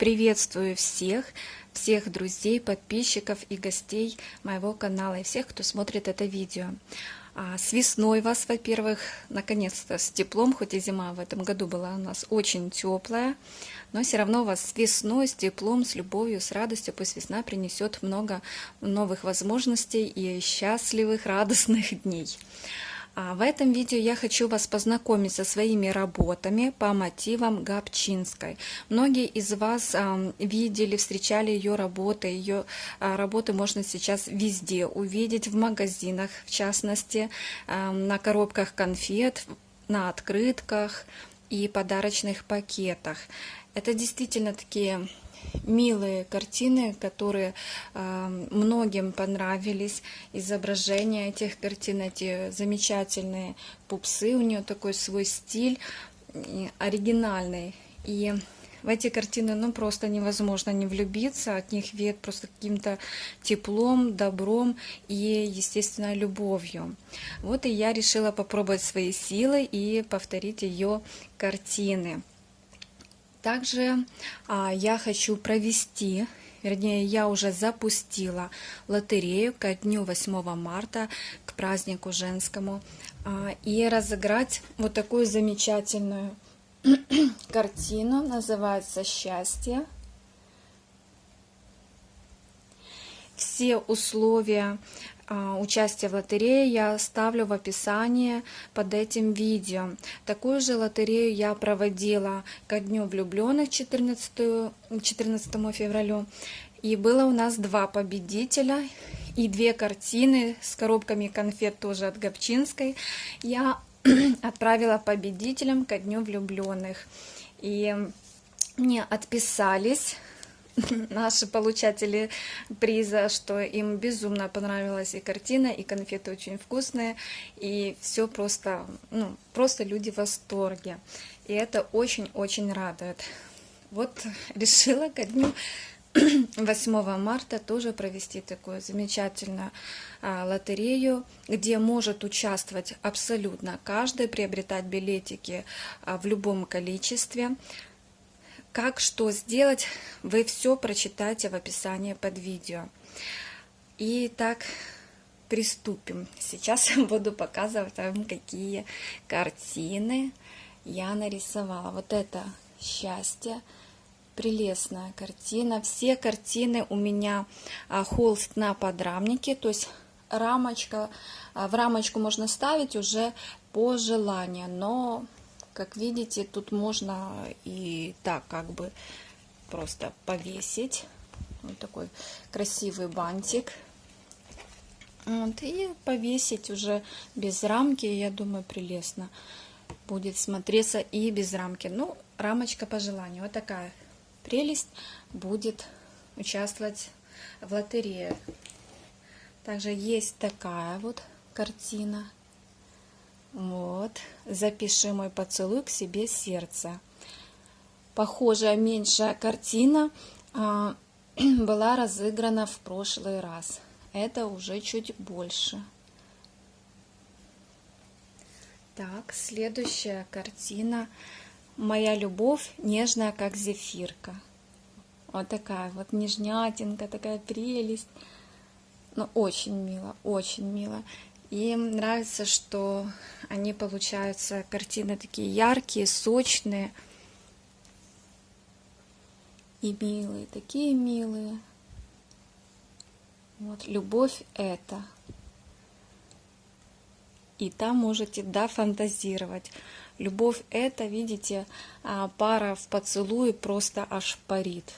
Приветствую всех, всех друзей, подписчиков и гостей моего канала и всех, кто смотрит это видео. А, с весной вас, во-первых, наконец-то с теплом, хоть и зима в этом году была у нас очень теплая, но все равно вас с весной, с теплом, с любовью, с радостью, пусть весна принесет много новых возможностей и счастливых, радостных дней. А в этом видео я хочу вас познакомить со своими работами по мотивам Габчинской. Многие из вас видели, встречали ее работы. Ее а, работы можно сейчас везде увидеть, в магазинах, в частности, на коробках конфет, на открытках и подарочных пакетах. Это действительно такие милые картины, которые э, многим понравились. Изображения этих картин, эти замечательные пупсы, у нее такой свой стиль оригинальный. И в эти картины ну просто невозможно не влюбиться, от них веет просто каким-то теплом, добром и, естественно, любовью. Вот и я решила попробовать свои силы и повторить ее картины. Также а, я хочу провести, вернее, я уже запустила лотерею ко дню 8 марта, к празднику женскому, а, и разыграть вот такую замечательную картину, называется «Счастье». Все условия участие в лотерее я оставлю в описании под этим видео. Такую же лотерею я проводила ко Дню влюбленных 14, 14 февраля. И было у нас два победителя и две картины с коробками конфет тоже от Габчинской. Я отправила победителям ко Дню влюбленных. И мне отписались наши получатели приза, что им безумно понравилась и картина, и конфеты очень вкусные, и все просто, ну, просто люди в восторге. И это очень-очень радует. Вот решила ко дню 8 марта тоже провести такую замечательную а, лотерею, где может участвовать абсолютно каждый, приобретать билетики а, в любом количестве. Как что сделать, вы все прочитайте в описании под видео. Итак, приступим. Сейчас я буду показывать вам, какие картины я нарисовала. Вот это счастье, прелестная картина. Все картины у меня а, холст на подрамнике, то есть рамочка, а, в рамочку можно ставить уже по желанию, но как видите, тут можно и так как бы просто повесить. Вот такой красивый бантик. Вот, и повесить уже без рамки, я думаю, прелестно будет смотреться и без рамки. Ну, рамочка по желанию. Вот такая прелесть будет участвовать в лотерее. Также есть такая вот картина. Вот. Запиши мой поцелуй к себе сердце. Похожая меньшая картина а, была разыграна в прошлый раз. Это уже чуть больше. Так, следующая картина. Моя любовь нежная, как зефирка. Вот такая вот нежнятинка, такая прелесть. Ну, очень мило, очень мило. И нравится, что они получаются, картины такие яркие, сочные и милые, такие милые. Вот, любовь это. И там можете дофантазировать. Любовь это, видите, а, пара в поцелуе просто аж парит.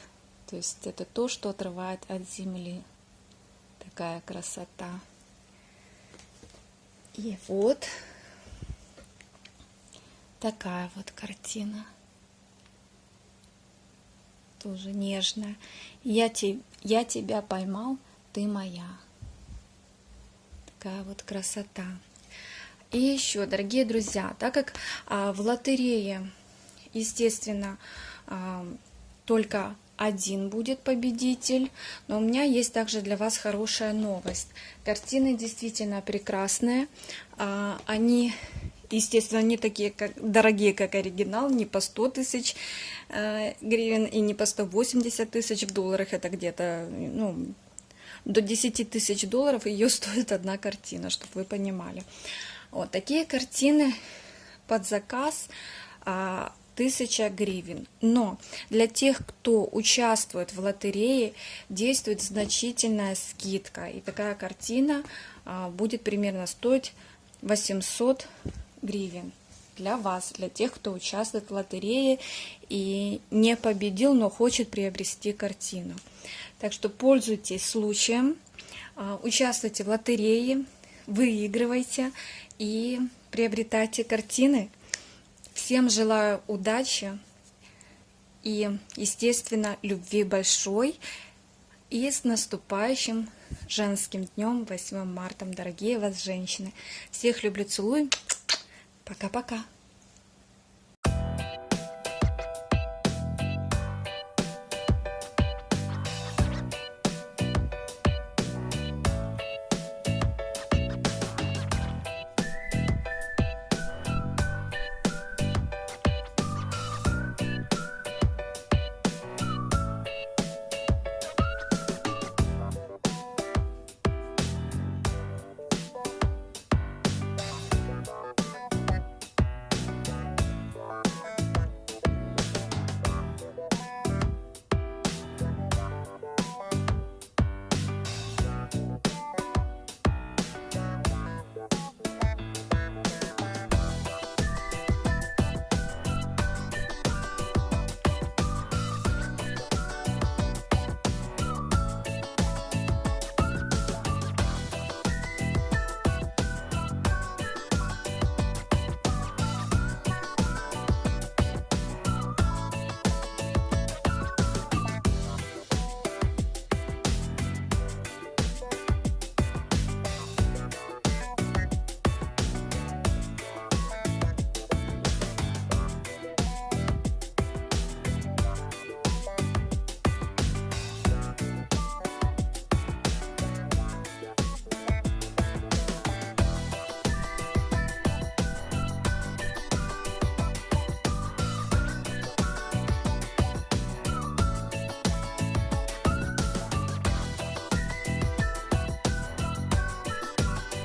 То есть это то, что отрывает от земли. Такая красота. И вот такая вот картина. Тоже нежная. Я, te, я тебя поймал, ты моя. Такая вот красота. И еще, дорогие друзья, так как а, в лотерее, естественно, а, только один будет победитель. Но у меня есть также для вас хорошая новость. Картины действительно прекрасные. А, они естественно, не такие как, дорогие, как оригинал, не по 100 тысяч э, гривен и не по 180 тысяч в долларах, это где-то, ну, до 10 тысяч долларов ее стоит одна картина, чтобы вы понимали. Вот такие картины под заказ а, 1000 гривен. Но для тех, кто участвует в лотерее, действует значительная скидка. И такая картина а, будет примерно стоить 800 гривен для вас, для тех, кто участвует в лотерее и не победил, но хочет приобрести картину. Так что пользуйтесь случаем, а, участвуйте в лотерее, выигрывайте и приобретайте картины. Всем желаю удачи и, естественно, любви большой. И с наступающим женским днем, 8 марта, дорогие вас женщины. Всех люблю, целую. Пока-пока.